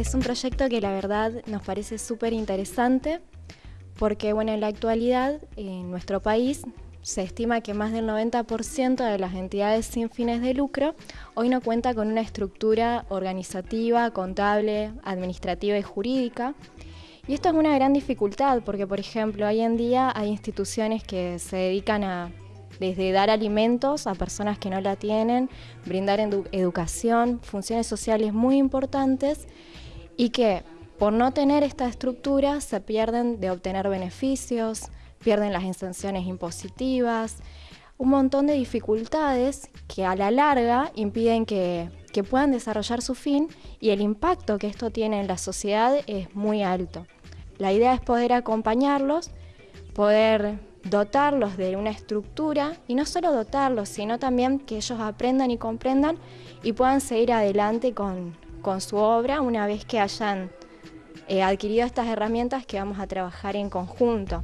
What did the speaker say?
es un proyecto que la verdad nos parece súper interesante porque bueno, en la actualidad en nuestro país se estima que más del 90% de las entidades sin fines de lucro hoy no cuenta con una estructura organizativa, contable, administrativa y jurídica. Y esto es una gran dificultad porque, por ejemplo, hoy en día hay instituciones que se dedican a desde dar alimentos a personas que no la tienen, brindar educación, funciones sociales muy importantes y que por no tener esta estructura se pierden de obtener beneficios, pierden las exenciones impositivas, un montón de dificultades que a la larga impiden que, que puedan desarrollar su fin y el impacto que esto tiene en la sociedad es muy alto. La idea es poder acompañarlos, poder dotarlos de una estructura y no solo dotarlos, sino también que ellos aprendan y comprendan y puedan seguir adelante con, su obra una vez que hayan eh, adquirido estas herramientas que vamos a trabajar en conjunto.